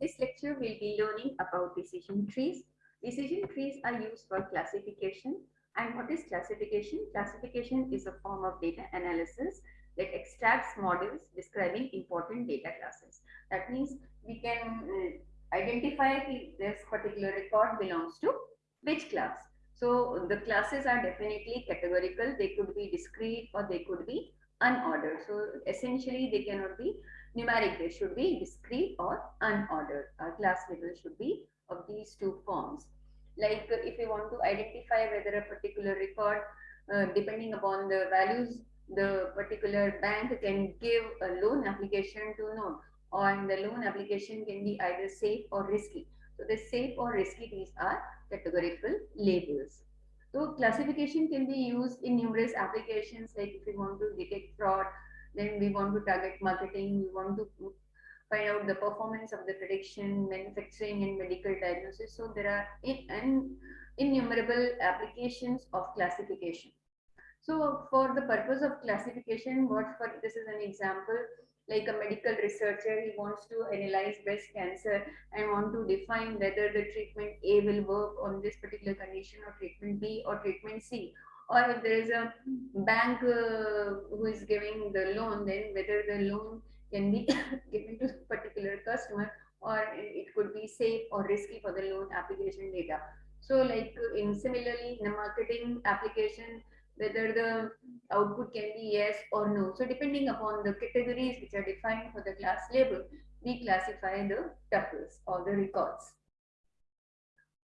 This lecture will be learning about decision trees. Decision trees are used for classification. And what is classification? Classification is a form of data analysis that extracts models describing important data classes. That means we can uh, identify identify this particular record belongs to which class. So the classes are definitely categorical. They could be discrete or they could be unordered. So essentially they cannot be numeric. They should be discrete or unordered. Our class level should be of these two forms. Like uh, if you want to identify whether a particular record, uh, depending upon the values, the particular bank can give a loan application to no, or the loan application can be either safe or risky. So the safe or risky these are categorical labels. So classification can be used in numerous applications like if we want to detect fraud, then we want to target marketing, we want to find out the performance of the prediction, manufacturing and medical diagnosis. So there are in, innumerable applications of classification. So for the purpose of classification, what for this is an example, like a medical researcher, he wants to analyze breast cancer and want to define whether the treatment A will work on this particular condition or treatment B or treatment C. Or if there is a bank uh, who is giving the loan, then whether the loan can be given to a particular customer or it could be safe or risky for the loan application data. So like in similarly in a marketing application, whether the output can be yes or no. So depending upon the categories which are defined for the class label, we classify the tuples or the records.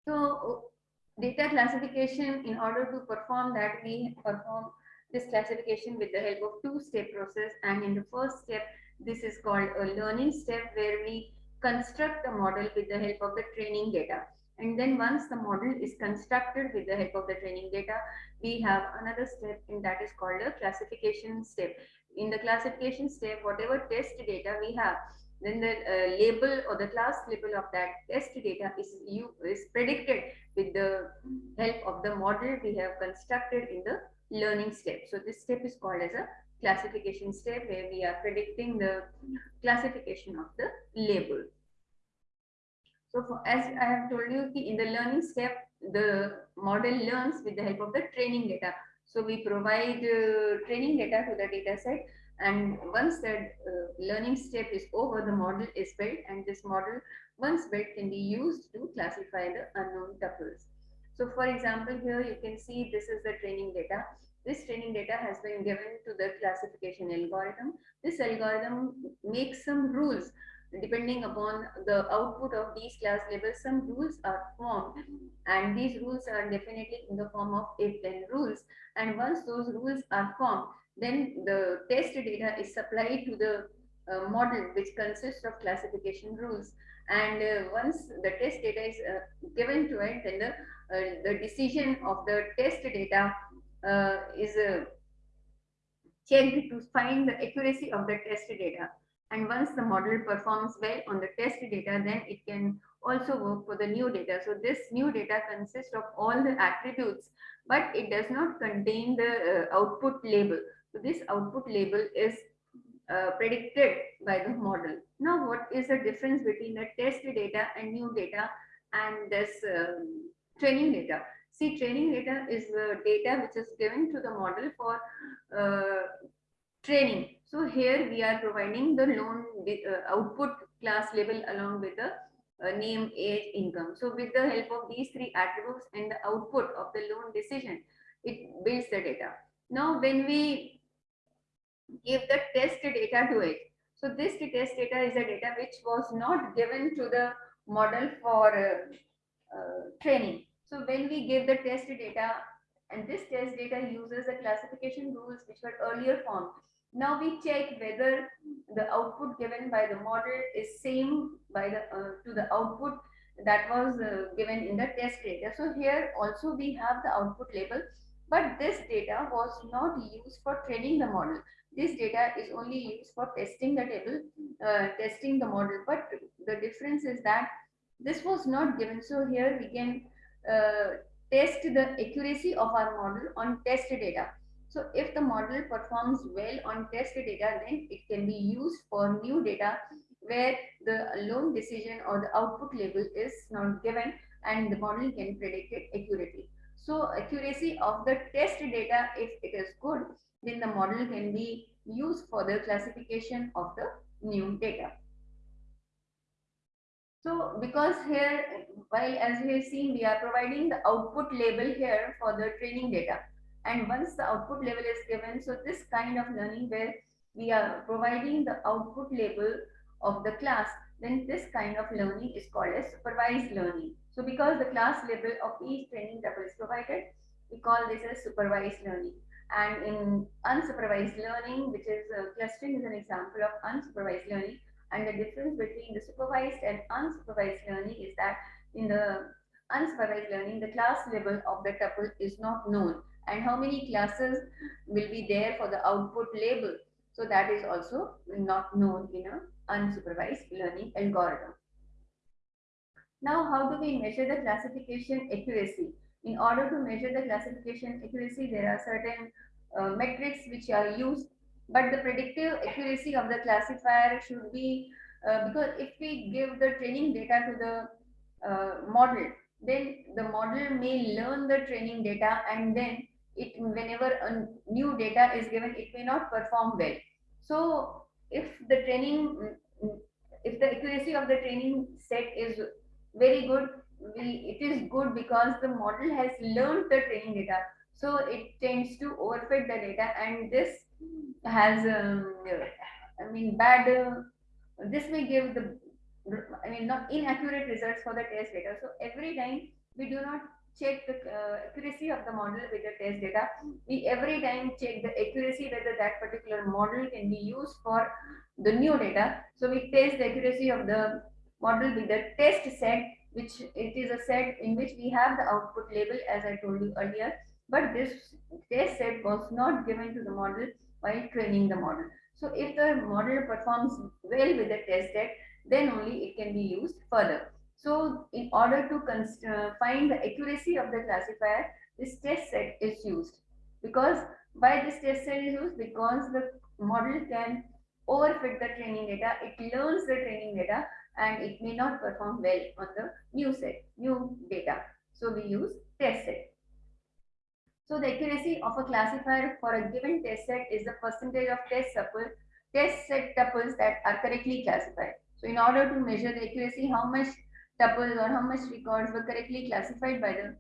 So data classification, in order to perform that, we perform this classification with the help of two-step process. And in the first step, this is called a learning step where we construct a model with the help of the training data. And then once the model is constructed with the help of the training data, we have another step and that is called a classification step. In the classification step, whatever test data we have, then the uh, label or the class label of that test data is you is predicted with the help of the model we have constructed in the learning step. So this step is called as a classification step where we are predicting the classification of the label. So for, as I have told you, in the learning step, the model learns with the help of the training data. So we provide uh, training data to the data set and once that uh, learning step is over, the model is built and this model once built can be used to classify the unknown tuples. So for example, here you can see this is the training data. This training data has been given to the classification algorithm. This algorithm makes some rules depending upon the output of these class labels, some rules are formed and these rules are definitely in the form of if then rules. And once those rules are formed, then the test data is supplied to the uh, model which consists of classification rules. And uh, once the test data is uh, given to it, then the, uh, the decision of the test data uh, is uh, checked to find the accuracy of the test data. And once the model performs well on the test data, then it can also work for the new data. So this new data consists of all the attributes, but it does not contain the uh, output label. So this output label is uh, predicted by the model. Now, what is the difference between the test data and new data and this um, training data? See, training data is the data which is given to the model for uh, training. So here we are providing the loan uh, output class label along with the uh, name, age, income. So with the help of these three attributes and the output of the loan decision, it builds the data. Now when we give the test data to it, so this test data is a data which was not given to the model for uh, uh, training. So when we give the test data and this test data uses the classification rules which were earlier formed now we check whether the output given by the model is same by the uh, to the output that was uh, given in the test data. So here also we have the output label, but this data was not used for training the model. This data is only used for testing the table, uh, testing the model. But the difference is that this was not given. So here we can uh, test the accuracy of our model on test data. So if the model performs well on test data, then it can be used for new data where the loan decision or the output label is not given and the model can predict it accurately. So accuracy of the test data, if it is good, then the model can be used for the classification of the new data. So because here, while as we have seen, we are providing the output label here for the training data. And once the output level is given, so this kind of learning where we are providing the output label of the class, then this kind of learning is called as supervised learning. So because the class label of each training tuple is provided, we call this as supervised learning. And in unsupervised learning, which is uh, clustering is an example of unsupervised learning, and the difference between the supervised and unsupervised learning is that in the unsupervised learning, the class level of the tuple is not known and how many classes will be there for the output label. So that is also not known in a unsupervised learning algorithm. Now, how do we measure the classification accuracy? In order to measure the classification accuracy, there are certain uh, metrics which are used but the predictive accuracy of the classifier should be uh, because if we give the training data to the uh, model then the model may learn the training data and then it whenever a new data is given it may not perform well so if the training if the accuracy of the training set is very good we, it is good because the model has learned the training data so it tends to overfit the data and this has, um, I mean, bad, uh, this may give the, I mean, not inaccurate results for the test data. So every time we do not check the uh, accuracy of the model with the test data. We every time check the accuracy whether that particular model can be used for the new data. So we test the accuracy of the model with the test set, which it is a set in which we have the output label as I told you earlier. But this test set was not given to the model while training the model. So if the model performs well with the test set, then only it can be used further. So in order to uh, find the accuracy of the classifier, this test set is used. Because why this test set is used? Because the model can overfit the training data, it learns the training data and it may not perform well on the new set, new data. So we use test set. So the accuracy of a classifier for a given test set is the percentage of test tuple, test set tuples that are correctly classified. So in order to measure the accuracy, how much tuples or how much records were correctly classified by the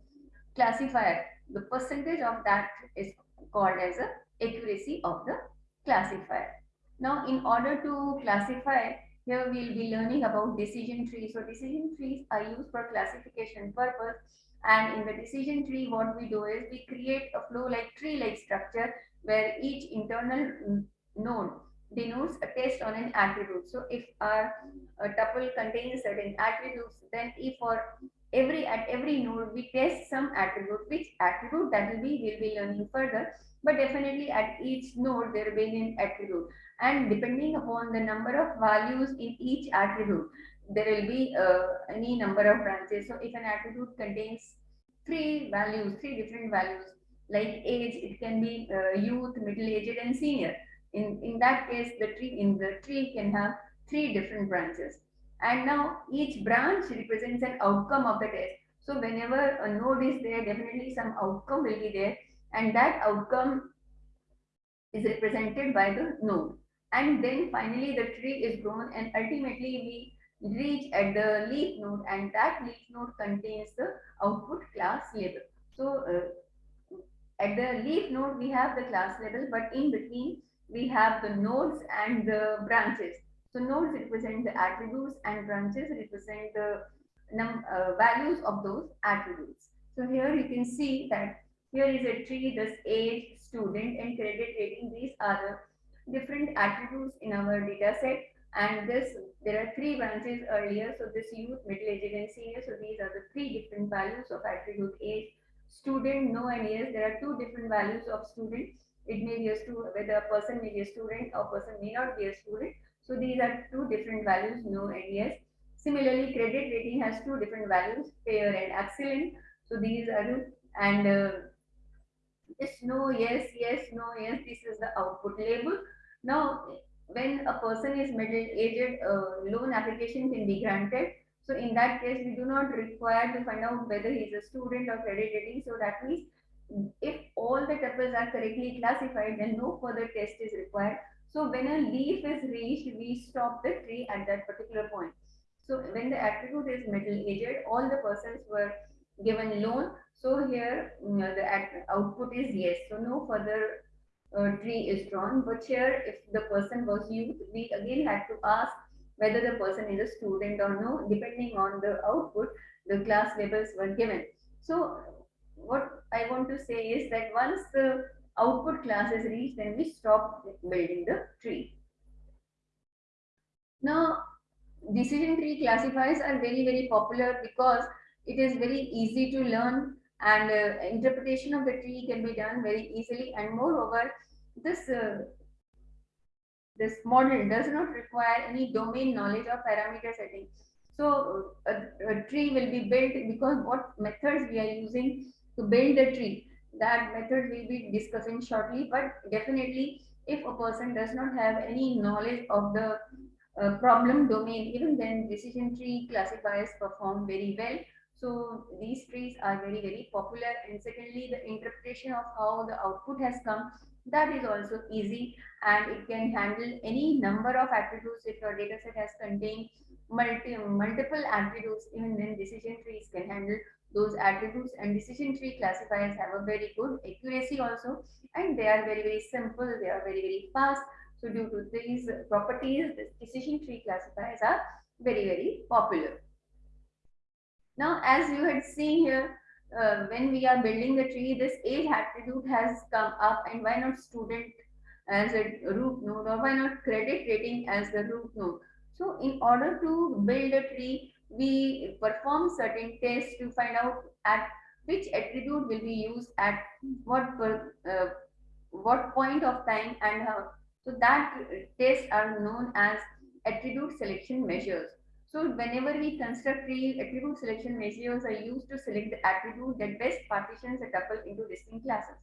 classifier, the percentage of that is called as a accuracy of the classifier. Now, in order to classify, here we will be learning about decision trees. So decision trees are used for classification purpose and in the decision tree, what we do is we create a flow like tree-like structure where each internal node denotes a test on an attribute. So if our tuple contains certain attributes, then if for every at every node we test some attribute, which attribute that will be, we'll be learning further. But definitely at each node there will be an attribute. And depending upon the number of values in each attribute, there will be uh, any number of branches. So if an attribute contains three values, three different values, like age, it can be uh, youth, middle-aged, and senior. In, in that case, the tree in the tree can have three different branches. And now each branch represents an outcome of the test. So whenever a node is there, definitely some outcome will be there. And that outcome is represented by the node. And then finally the tree is grown and ultimately we reach at the leaf node and that leaf node contains the output class label. So uh, at the leaf node we have the class label but in between we have the nodes and the branches. So nodes represent the attributes and branches represent the uh, values of those attributes. So here you can see that here is a tree, this age, student and credit rating. These are the different attributes in our data set and this, there are three branches earlier. So this youth, middle aged and senior. So these are the three different values of attribute age. Student, no and yes. There are two different values of student. It may be a student, whether a person may be a student or person may not be a student. So these are two different values, no and yes. Similarly, credit rating has two different values, fair and excellent. So these are, and uh, no, yes, yes, no, yes, this is the output label. Now, when a person is middle-aged, uh, loan application can be granted. So in that case, we do not require to find out whether he is a student or credit rating. So that means if all the tuples are correctly classified, then no further test is required. So when a leaf is reached, we stop the tree at that particular point. So when the attribute is middle-aged, all the persons were given loan. So here you know, the output is yes. So no further uh, tree is drawn. But here, if the person was youth, we again had to ask whether the person is a student or no. Depending on the output, the class labels were given. So what I want to say is that once the output class is reached, then we stop building the tree. Now, decision tree classifiers are very, very popular because it is very easy to learn and uh, interpretation of the tree can be done very easily and moreover this uh, this model does not require any domain knowledge or parameter setting so a, a, tree will be built because what methods we are using to build the tree. That method we'll be discussing shortly but definitely if a person does not have any knowledge of the uh, problem domain even then decision tree classifiers perform very well. So these trees are very, very popular. And secondly, the interpretation of how the output has come, that is also easy. And it can handle any number of attributes if your data set has contained multi, multiple attributes, even then decision trees can handle those attributes and decision tree classifiers have a very good accuracy also and they are very, very simple. They are very, very fast. So due to these properties, decision tree classifiers are very, very popular. Now, as you had seen here, uh, when we are building the tree, this age attribute has come up and why not student as a root node or why not credit rating as the root node. So in order to build a tree, we perform certain tests to find out at which attribute will be used at what per, uh, what point of time and how. So that tests are known as attribute selection measures. So whenever we construct tree, attribute selection measures are used to select the attribute that best partitions a tuple into distinct classes.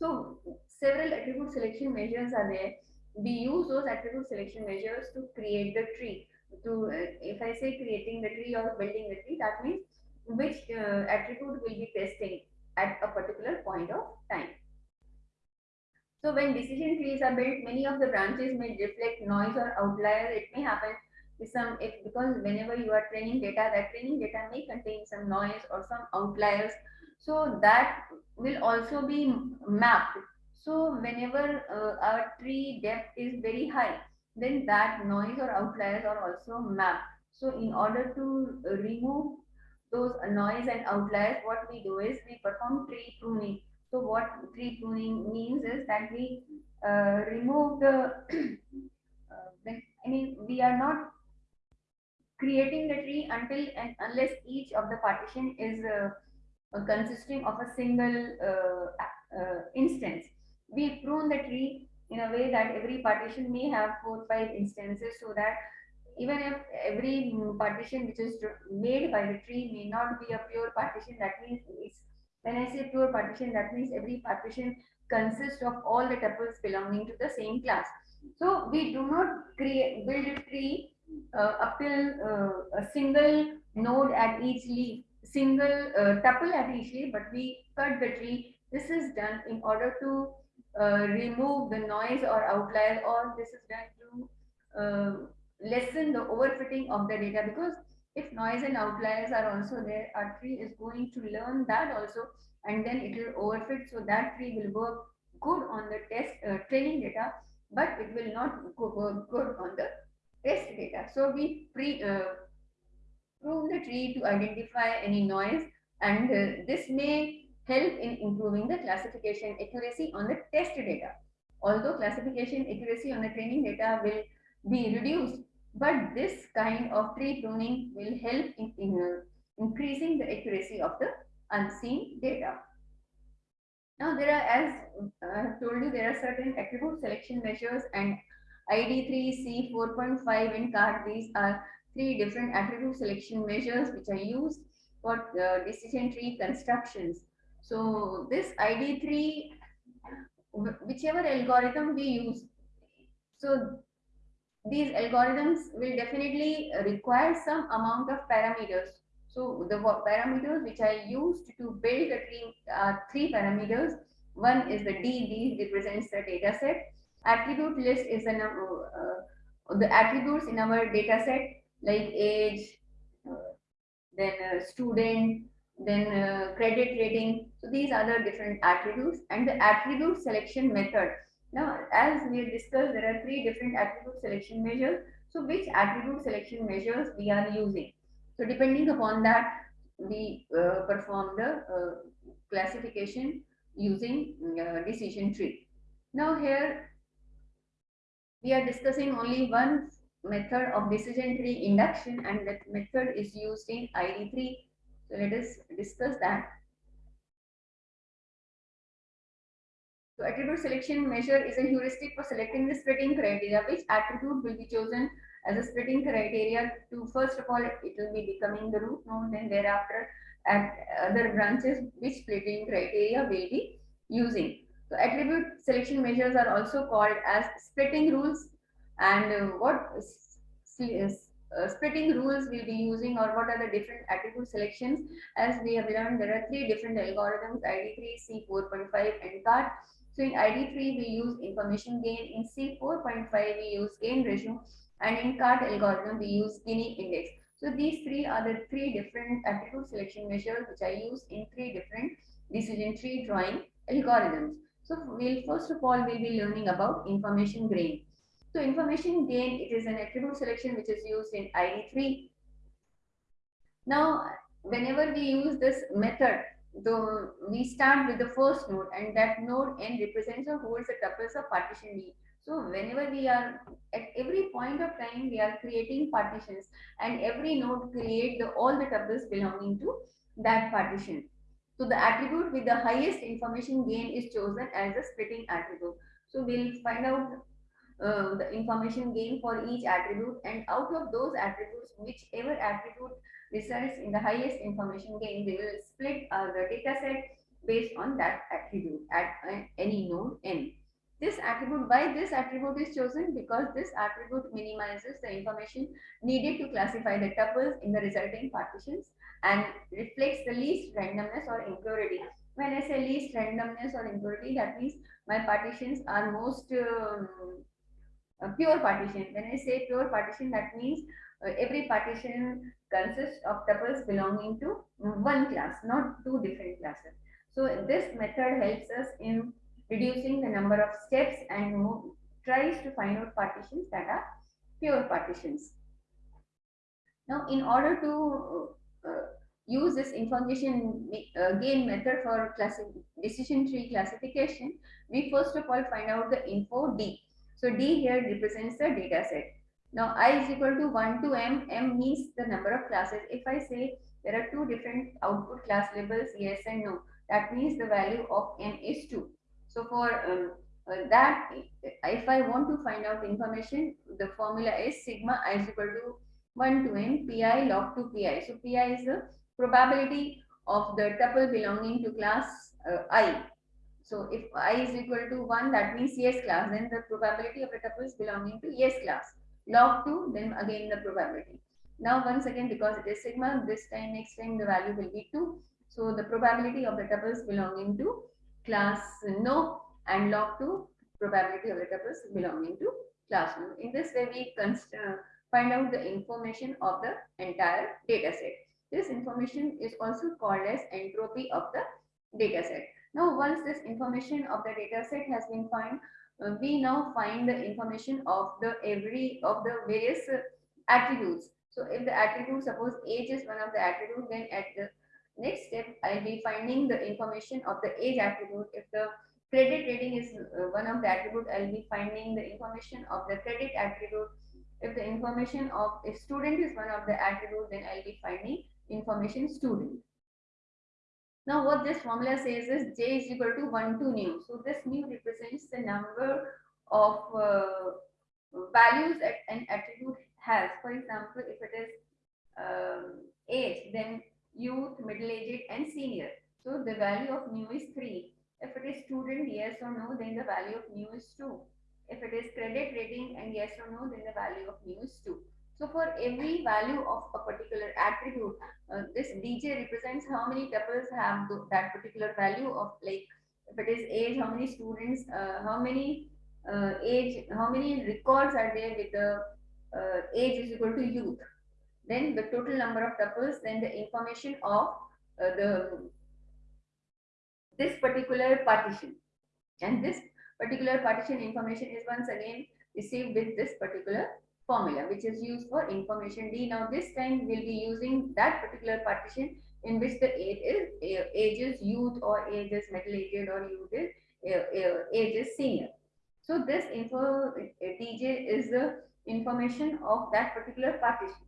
So several attribute selection measures are there. We use those attribute selection measures to create the tree. To uh, if I say creating the tree or building the tree, that means which uh, attribute will be testing at a particular point of time. So when decision trees are built, many of the branches may reflect noise or outliers. It may happen with some if because whenever you are training data that training data may contain some noise or some outliers so that will also be mapped so whenever uh, our tree depth is very high then that noise or outliers are also mapped so in order to remove those noise and outliers what we do is we perform tree pruning so what tree pruning means is that we uh, remove the uh, I mean we are not creating the tree until and unless each of the partition is uh, consisting of a single uh, uh, instance. We prune the tree in a way that every partition may have four five instances so that even if every partition which is made by the tree may not be a pure partition that means when I say pure partition that means every partition consists of all the tuples belonging to the same class. So we do not create build a tree uh, up till uh, a single node at each leaf, single uh, tuple at each leaf, but we cut the tree. This is done in order to remove the noise or outlier, or this is going to uh, lessen the overfitting of the data because if noise and outliers are also there, our tree is going to learn that also, and then it will overfit. So that tree will work good on the test uh, training data, but it will not work good on the test data. So we pre, uh, prune the tree to identify any noise and uh, this may help in improving the classification accuracy on the test data. Although classification accuracy on the training data will be reduced, but this kind of tree pruning will help in, in uh, increasing the accuracy of the unseen data. Now there are, as I have told you, there are certain attribute selection measures and ID3, C4.5 and CART, these are three different attribute selection measures which are used for uh, decision tree constructions. So this ID3, whichever algorithm we use, so these algorithms will definitely require some amount of parameters. So the parameters which I used to build the tree are three parameters. One is the D, D represents the data set. Attribute list is the, uh, the attributes in our data set like age, uh, then uh, student, then uh, credit rating. So these are the different attributes and the attribute selection method. Now, as we discussed, there are three different attribute selection measures. So which attribute selection measures we are using? So depending upon that, we uh, perform the uh, classification using uh, decision tree. Now here, we are discussing only one method of decision tree induction and that method is used in ID3 so let us discuss that. So attribute selection measure is a heuristic for selecting the splitting criteria. Which attribute will be chosen as a splitting criteria to first of all it will be becoming the root node then thereafter at other branches which splitting criteria will be using. So attribute selection measures are also called as splitting rules and uh, what is uh, splitting rules we'll be using or what are the different attribute selections as we have learned there are three different algorithms id3 c4.5 and cart so in id3 we use information gain in c4.5 we use gain ratio and in cart algorithm we use gini index. So these three are the three different attribute selection measures which i use in three different decision tree drawing algorithms. So we'll first of all we'll be learning about information gain so information gain, it is an attribute selection which is used in ID3. Now, whenever we use this method, the, we start with the first node and that node n represents or holds the tuples of partition D. So whenever we are at every point of time we are creating partitions and every node create the all the tuples belonging to that partition. So the attribute with the highest information gain is chosen as the splitting attribute. So we'll find out uh, the information gain for each attribute and out of those attributes whichever attribute results in the highest information gain they will split uh, the data set based on that attribute at uh, any node n. This attribute why this attribute is chosen? Because this attribute minimizes the information needed to classify the tuples in the resulting partitions and reflects the least randomness or impurity. When i say least randomness or impurity that means my partitions are most um, a pure partition. When I say pure partition, that means uh, every partition consists of tuples belonging to one class, not two different classes. So this method helps us in reducing the number of steps and tries to find out partitions that are pure partitions. Now, in order to uh, use this information uh, gain method for decision tree classification, we first of all find out the info D. So D here represents the data set. Now I is equal to 1 to M. M means the number of classes. If I say there are two different output class labels, yes and no, that means the value of M is 2. So for um, uh, that, if I want to find out information, the formula is sigma i is equal to 1 to n pi log to pi. So pi is the probability of the tuple belonging to class uh, i so if i is equal to 1, that means yes class, then the probability of the tuple is belonging to yes class. Log 2, then again the probability. Now once again, because it is sigma, this time, next time the value will be 2. So the probability of the tuples belonging to class no and log 2 probability of the tuples belonging to class no. In this way, we uh, find out the information of the entire data set. This information is also called as entropy of the data set. Now, once this information of the data set has been found, uh, we now find the information of the every of the various uh, attributes. So if the attribute, suppose age is one of the attributes, then at the next step, I'll be finding the information of the age attribute. If the credit rating is uh, one of the attribute, I'll be finding the information of the credit attribute. If the information of if student is one of the attribute, then I'll be finding information student. Now what this formula says is j is equal to 1 to nu. So this nu represents the number of uh, values that an attribute has. For example, if it is um, age, then youth, middle-aged and senior. So the value of nu is 3. If it is student, yes or no, then the value of nu is 2. If it is credit rating and yes or no, then the value of mu is 2. So for every value of a particular attribute, uh, this DJ represents how many tuples have the, that particular value of like, if it is age, how many students, uh, how many uh, age, how many records are there with the uh, age is equal to youth. Then the total number of tuples, then the information of uh, the this particular partition. And this particular partition information is once again received with this particular formula, which is used for information D. Now this time we'll be using that particular partition in which the age is youth or age is middle aged or youth is age is senior. So this info DJ is the information of that particular partition.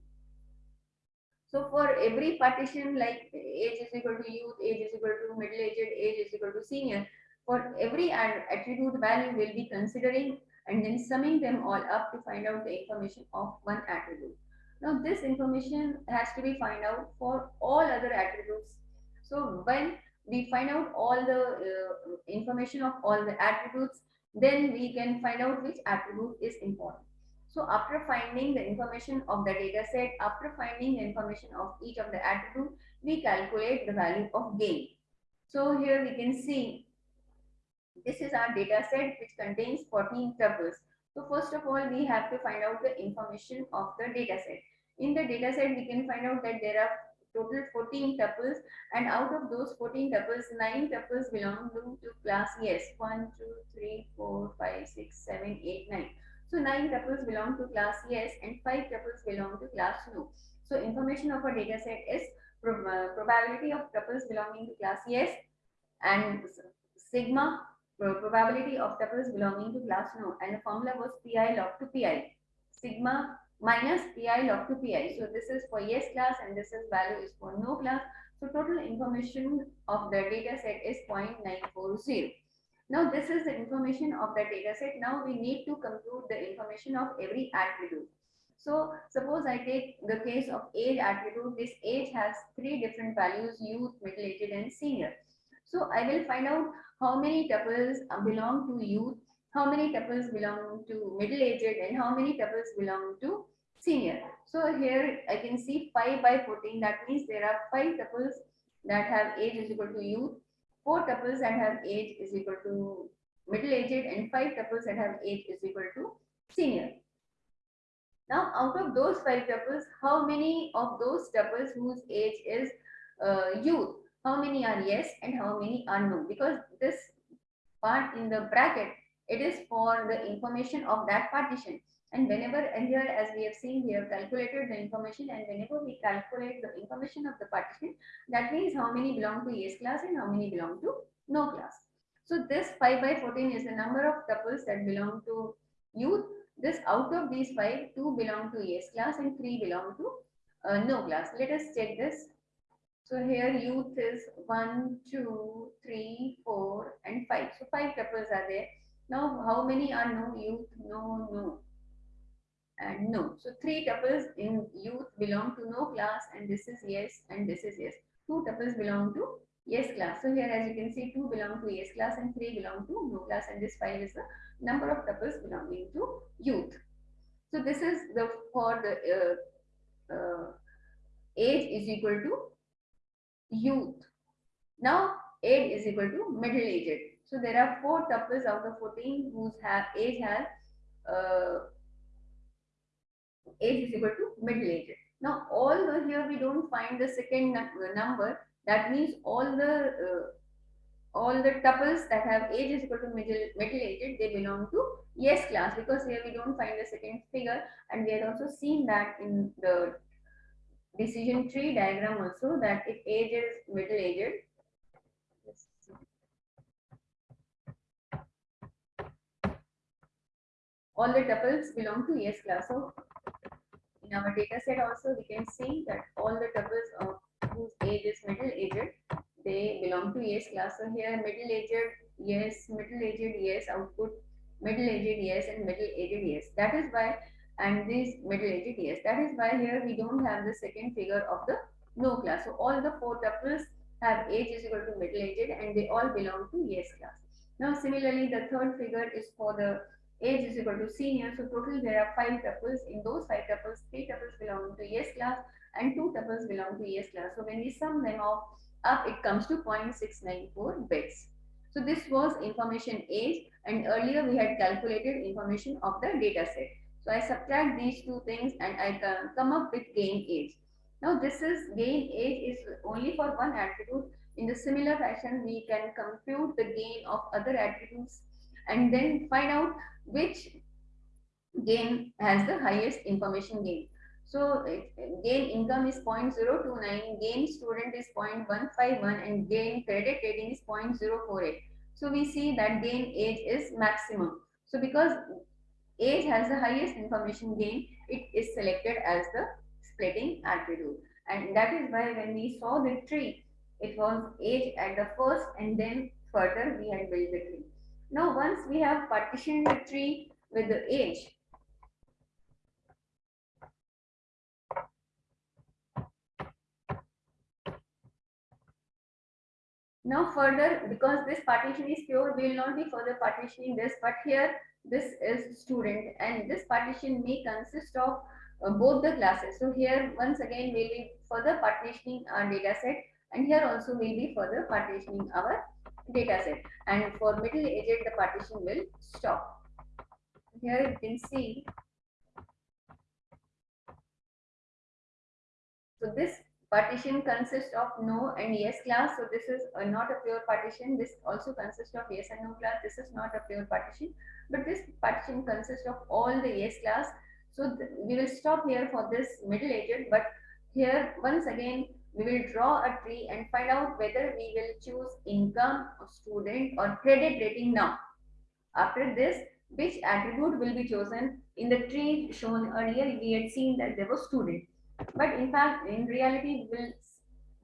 So for every partition like age is equal to youth, age is equal to middle aged, age is equal to senior, for every attribute value we'll be considering and then summing them all up to find out the information of one attribute. Now this information has to be find out for all other attributes. So when we find out all the uh, information of all the attributes, then we can find out which attribute is important. So after finding the information of the data set, after finding the information of each of the attribute, we calculate the value of gain. So here we can see this is our data set which contains 14 tuples. So first of all, we have to find out the information of the data set. In the data set, we can find out that there are total 14 tuples and out of those 14 tuples, 9 tuples belong to, to class yes. 1, 2, 3, 4, 5, 6, 7, 8, 9. So 9 tuples belong to class yes and 5 tuples belong to class no. So information of a data set is prob probability of tuples belonging to class yes and sigma Uh, probability of tuples belonging to class no and the formula was pi log to pi sigma minus pi log to pi so this is for yes class and this is value is for no class so total information of the data set is 0.940 now this is the information of the data set. Now we need to compute the information of every attribute. So suppose I take the case of age attribute. This age has three different values youth middle aged and senior. So I will find out how many tuples belong to youth, how many tuples belong to middle aged, and how many tuples belong to senior. So here I can see 5 by 14. That means there are 5 tuples that have age is equal to youth, 4 tuples that have age is equal to middle aged, and 5 tuples that have age is equal to senior. Now, out of those 5 tuples, how many of those tuples whose age is uh, youth how many are yes and how many are no. Because this part in the bracket it is for the information of that partition. And whenever and here as we have seen we have calculated the information and whenever we calculate the information of the partition that means how many belong to yes class and how many belong to no class. So this 5 by 14 is the number of tuples that belong to youth. This out of these 5 2 belong to yes class and 3 belong to uh, no class. Let us check this so here youth is 1, 2, 3, 4 and 5. So 5 tuples are there. Now how many are no youth? No, no and no. So 3 tuples in youth belong to no class and this is yes and this is yes. 2 tuples belong to yes class. So here as you can see 2 belong to yes class and 3 belong to no class and this 5 is the number of tuples belonging to youth. So this is the for the uh, uh, age is equal to youth. Now age is equal to middle aged. So there are four tuples out of 14 whose have age has uh, age is equal to middle aged. Now the here we don't find the second number. That means all the uh, all the tuples that have age is equal to middle middle aged they belong to yes class because here we don't find the second figure and we have also seen that in the decision tree diagram also that if age is middle aged all the tuples belong to yes class. So in our data set also we can see that all the tuples of whose age is middle aged they belong to yes class. So here middle aged yes. Middle aged yes. Output middle aged yes. And middle aged yes. That is why and this middle aged yes. That is why here we don't have the second figure of the no class. So all the four tuples have age is equal to middle aged and they all belong to yes class. Now similarly the third figure is for the age is equal to senior. So total there are five tuples. In those five tuples, three tuples belong to yes class and two tuples belong to yes class. So when we sum them up, up it comes to 0.694 bits. So this was information age and earlier we had calculated information of the data set. So I subtract these two things and I come up with gain age. Now this is gain age is only for one attribute. In the similar fashion, we can compute the gain of other attributes and then find out which gain has the highest information gain. So gain income is 0.029, gain student is 0.151 and gain credit rating is 0.048. So we see that gain age is maximum. So because age has the highest information gain, it is selected as the splitting attribute. And that is why when we saw the tree, it was age at the first and then further we had built the tree. Now once we have partitioned the tree with the age, Now further, because this partition is pure, we will not be further partitioning this, but here this is student and this partition may consist of uh, both the classes. So here once again we will be further partitioning our data set and here also we will be further partitioning our data set and for middle aged the partition will stop. Here you can see so this partition consists of no and yes class so this is not a pure partition this also consists of yes and no class this is not a pure partition but this partition consists of all the yes class so we will stop here for this middle aged but here once again we will draw a tree and find out whether we will choose income or student or credit rating now. After this, which attribute will be chosen? In the tree shown earlier, we had seen that there was student. But in fact, in reality, we will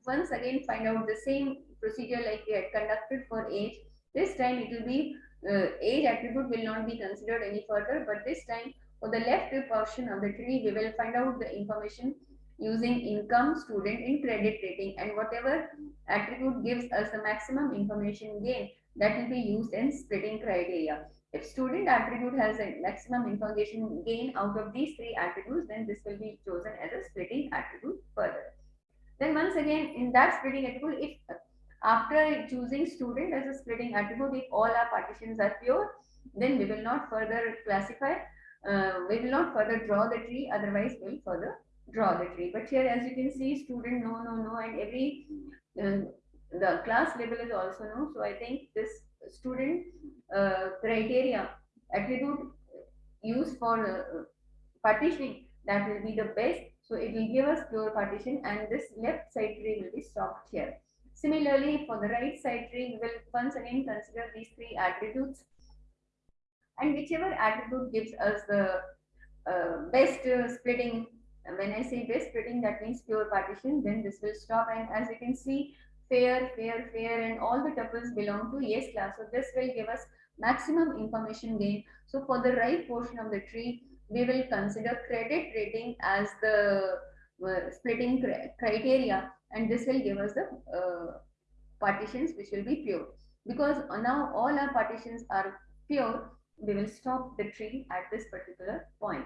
once again find out the same procedure like we had conducted for age. This time it will be uh, age attribute will not be considered any further, but this time for the left portion of the tree, we will find out the information using income, student and credit rating and whatever attribute gives us the maximum information gain that will be used in splitting criteria. If student attribute has a maximum information gain out of these three attributes, then this will be chosen as a splitting attribute further. Then once again, in that splitting attribute, if after choosing student as a splitting attribute, if all our partitions are pure, then we will not further classify, uh, we will not further draw the tree, otherwise we will further draw the tree. But here, as you can see, student no, no, no, and every uh, the class label is also no. So I think this student uh, criteria attribute used for uh, partitioning that will be the best. So it will give us pure partition, and this left side tree will be stopped here. Similarly, for the right side tree, we will once again consider these three attributes, and whichever attribute gives us the uh, best uh, splitting when I say best splitting, that means pure partition, then this will stop. And as you can see, fair, fair, fair, and all the tuples belong to yes class. So this will give us maximum information gain. So for the right portion of the tree, we will consider credit rating as the uh, splitting criteria, and this will give us the uh, partitions which will be pure. Because now all our partitions are pure, we will stop the tree at this particular point.